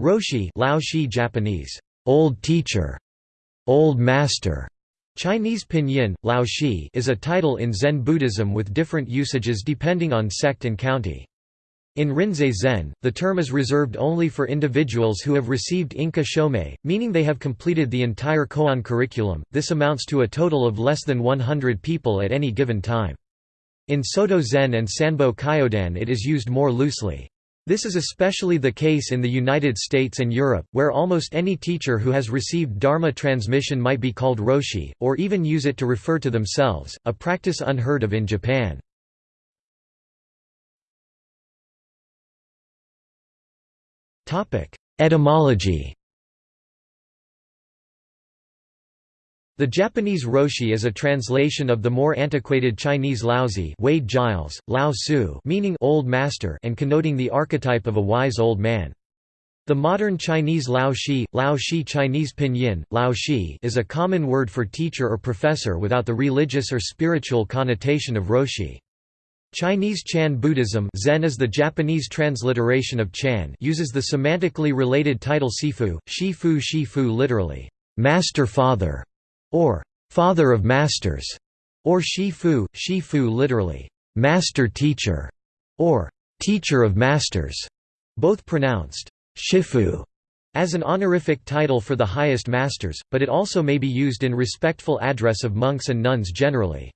Roshi Lao Shi Japanese, old teacher, old master, Chinese pinyin, Lao Shi is a title in Zen Buddhism with different usages depending on sect and county. In Rinzai Zen, the term is reserved only for individuals who have received Inka Shomei, meaning they have completed the entire koan curriculum, this amounts to a total of less than 100 people at any given time. In Soto Zen and Sanbo Kyodan it is used more loosely. This is especially the case in the United States and Europe, where almost any teacher who has received Dharma transmission might be called Roshi, or even use it to refer to themselves, a practice unheard of in Japan. Etymology The Japanese roshi is a translation of the more antiquated Chinese laozi Wade Giles, Lao Su meaning old master and connoting the archetype of a wise old man. The modern Chinese Lao Shi, Lao Shi Chinese pinyin, Lao Shi is a common word for teacher or professor without the religious or spiritual connotation of roshi. Chinese Chan Buddhism Zen is the Japanese transliteration of Chan uses the semantically related title Sifu, Shifu Shifu literally, master father or father of masters, or Shifu, Shifu literally, master teacher, or teacher of masters, both pronounced Shifu as an honorific title for the highest masters, but it also may be used in respectful address of monks and nuns generally.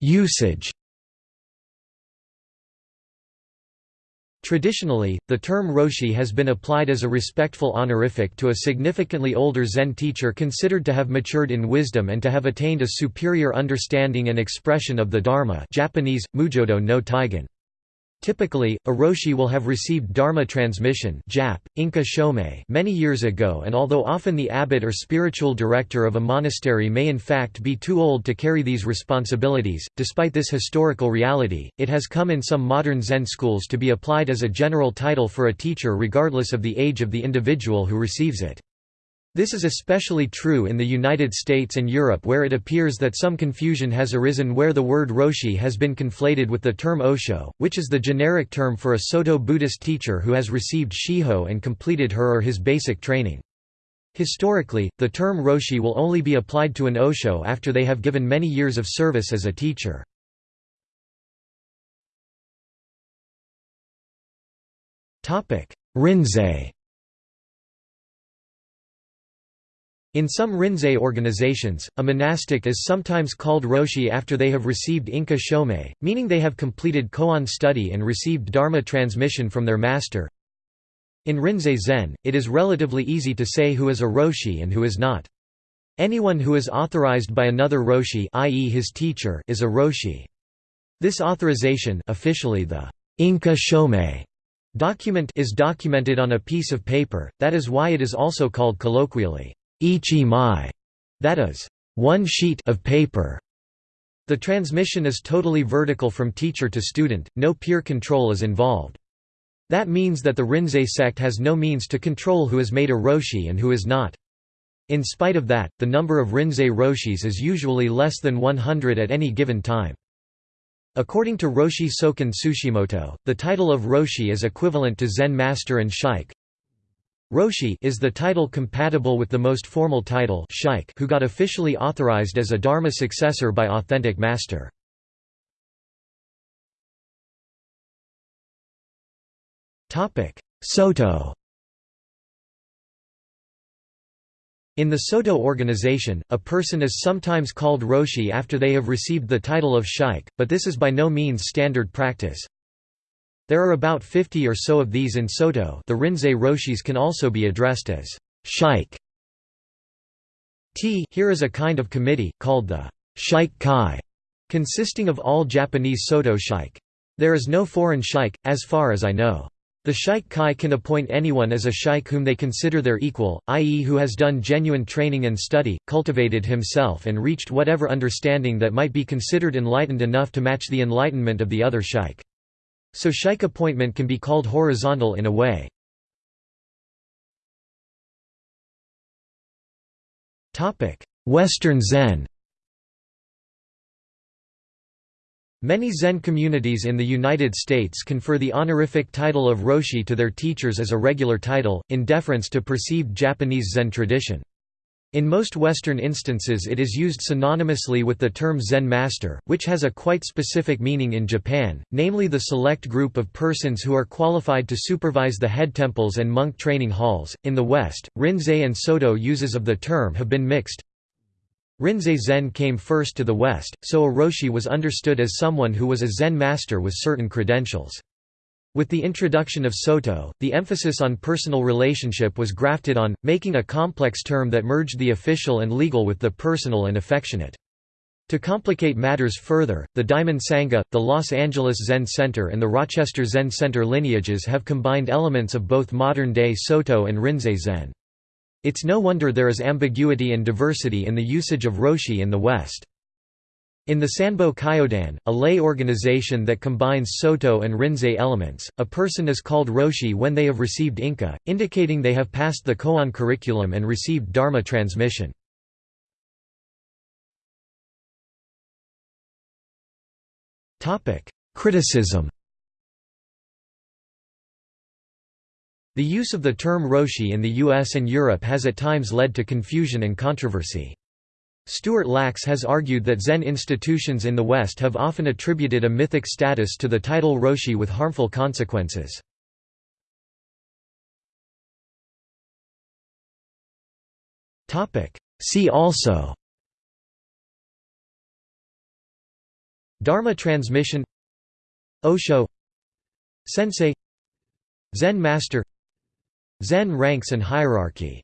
Usage Traditionally, the term roshi has been applied as a respectful honorific to a significantly older Zen teacher considered to have matured in wisdom and to have attained a superior understanding and expression of the Dharma Japanese, Mujodo no Taigen. Typically, a roshi will have received dharma transmission Jap, Inka Shomei many years ago and although often the abbot or spiritual director of a monastery may in fact be too old to carry these responsibilities, despite this historical reality, it has come in some modern Zen schools to be applied as a general title for a teacher regardless of the age of the individual who receives it. This is especially true in the United States and Europe where it appears that some confusion has arisen where the word roshi has been conflated with the term osho, which is the generic term for a Soto Buddhist teacher who has received shiho and completed her or his basic training. Historically, the term roshi will only be applied to an osho after they have given many years of service as a teacher. Rinzai In some Rinzai organizations, a monastic is sometimes called Roshi after they have received Inka Shomei, meaning they have completed koan study and received Dharma transmission from their master. In Rinzai Zen, it is relatively easy to say who is a Roshi and who is not. Anyone who is authorized by another Roshi i.e. his teacher is a Roshi. This authorization officially the Inka Shomei document is documented on a piece of paper, that is why it is also called colloquially ichi mai, that is, one sheet of paper. The transmission is totally vertical from teacher to student, no peer control is involved. That means that the Rinzai sect has no means to control who is made a roshi and who is not. In spite of that, the number of Rinzai roshis is usually less than 100 at any given time. According to Roshi Soken Tsushimoto, the title of Roshi is equivalent to Zen Master and Shike. Roshi is the title compatible with the most formal title Shike who got officially authorized as a Dharma successor by authentic master. Soto In the Soto organization, a person is sometimes called Roshi after they have received the title of Shike, but this is by no means standard practice. There are about 50 or so of these in Soto the Rinzai Roshis can also be addressed as Shike. T here is a kind of committee, called the Shike Kai, consisting of all Japanese Soto Shike. There is no foreign Shike, as far as I know. The Shike Kai can appoint anyone as a Shike whom they consider their equal, i.e. who has done genuine training and study, cultivated himself and reached whatever understanding that might be considered enlightened enough to match the enlightenment of the other Shike. So Shike appointment can be called horizontal in a way. Western Zen Many Zen communities in the United States confer the honorific title of Roshi to their teachers as a regular title, in deference to perceived Japanese Zen tradition. In most Western instances it is used synonymously with the term Zen master, which has a quite specific meaning in Japan, namely the select group of persons who are qualified to supervise the head temples and monk training halls. In the West, Rinzai and Soto uses of the term have been mixed. Rinzai Zen came first to the West, so a Roshi was understood as someone who was a Zen master with certain credentials. With the introduction of Soto, the emphasis on personal relationship was grafted on, making a complex term that merged the official and legal with the personal and affectionate. To complicate matters further, the Diamond Sangha, the Los Angeles Zen Center and the Rochester Zen Center lineages have combined elements of both modern-day Soto and Rinzai Zen. It's no wonder there is ambiguity and diversity in the usage of Roshi in the West. In the Sanbo Kyodan, a lay organization that combines Soto and Rinzai elements, a person is called Roshi when they have received Inka, indicating they have passed the Koan curriculum and received Dharma transmission. Criticism The use of the term Roshi in the US and Europe has at times led to confusion and controversy. Stuart Lachs has argued that Zen institutions in the West have often attributed a mythic status to the title Roshi with harmful consequences. See also Dharma transmission Osho Sensei Zen master Zen ranks and hierarchy